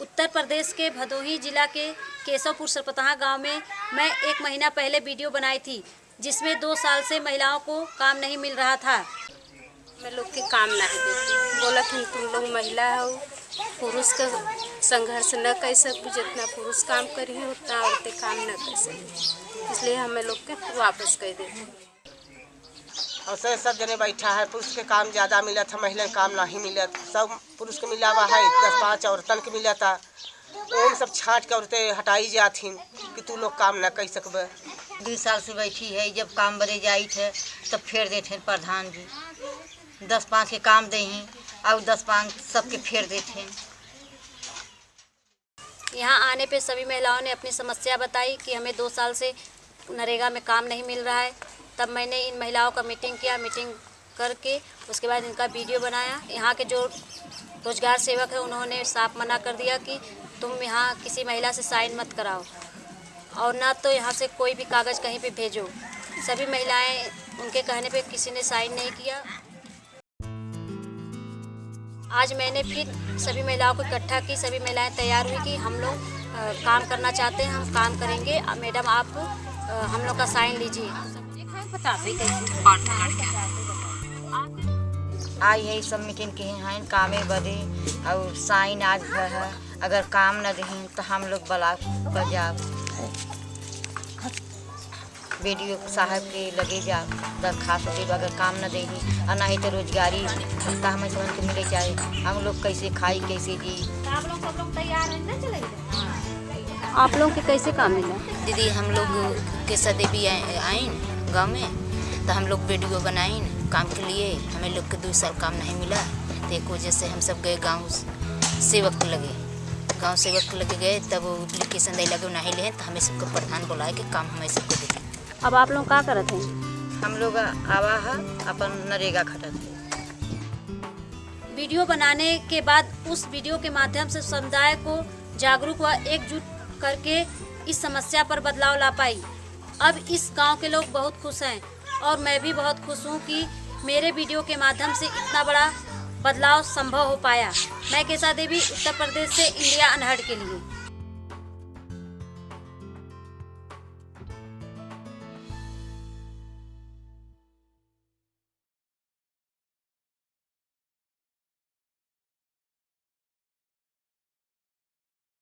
उत्तर प्रदेश के भदोही जिला के केशवपुर सरपतहा गाँव में मैं एक महीना पहले वीडियो बनाई थी, जिसमें दो साल से महिलाओं को काम नहीं मिल रहा था। मैं लोग के काम नहीं देती बोला कि तुम लोग महिला हो, पुरुष का संघर्ष न कर सकू जितना पुरुष काम करी उतना औरतें काम न कर सकी इसलिए हमें लोग के वापस कर देते और से सब जने बैठा है। पुरुष के काम ज़्यादा मिलत है महिला के काम नहीं मिलत। सब पुरुष के मिला हुआ है दस पाँच औरतन के मिलत। है ओम सब छाँट के औरतें हटाई जाथिन कि तू लोग काम न कर सकबे। दू साल से बैठी है जब काम बड़े जाई थे तब फेर देते हैं प्रधान जी। दस पाँच के काम दे हैं और दस पाँच सबके फेर देते यहाँ आने पे सभी महिलाओं ने अपनी समस्या बताई कि हमें दो साल से नरेगा में काम नहीं मिल रहा है। तब मैंने इन महिलाओं का मीटिंग किया, मीटिंग करके उसके बाद इनका वीडियो बनाया। यहाँ के जो रोज़गार सेवक है, उन्होंने साफ़ मना कर दिया कि तुम यहाँ किसी महिला से साइन मत कराओ और ना तो यहाँ से कोई भी कागज़ कहीं पे भेजो। सभी महिलाएँ उनके कहने पे किसी ने साइन नहीं किया। आज मैंने फिर सभी महिलाओं को इकट्ठा की, सभी महिलाएँ तैयार हुई कि हम लोग काम करना चाहते हैं, हम काम करेंगे। मैडम आप हम लोग का साइन लीजिए। आई है? सब मीटिंग के हैं कामे बदे और साइन आज भर है। अगर काम न दही तो हम लोग ब्लॉक पर जाओ। वीडियो साहब के लगे जाओ दरखास्त दे अगर काम न देही और नहीं तो रोजगारी सप्ताह में समझ के मिले जाए। हम लोग कैसे खाई कैसे जी? आप लोग सब लोग तैयार हैं ना चले आप लोग के कैसे काम मिला? दीदी हम लोग के सदेवी आइन गाँव में तो हम लोग वीडियो बनाइन काम के लिए। हमें लोग के दो साल काम नहीं मिला तो एक वजह से हम सब गए गाँव सेवक लगे। गाँव सेवक लगे गए तब एप्लीकेशन दे लगे नहीं ले तो हमें सबको प्रधान बुलाए के काम हमें सबको देते अब आप लोग क्या करते हैं? हम लोग आवा है अपन नरेगा खटत है। वीडियो बनाने के बाद उस वीडियो के माध्यम से समुदाय को जागरूक व एकजुट करके इस समस्या पर बदलाव ला पाई। अब इस गाँव के लोग बहुत खुश हैं और मैं भी बहुत खुश हूँ कि मेरे वीडियो के माध्यम से इतना बड़ा बदलाव संभव हो पाया। मैं केसा देवी उत्तर प्रदेश से इंडिया अनहट के लिए।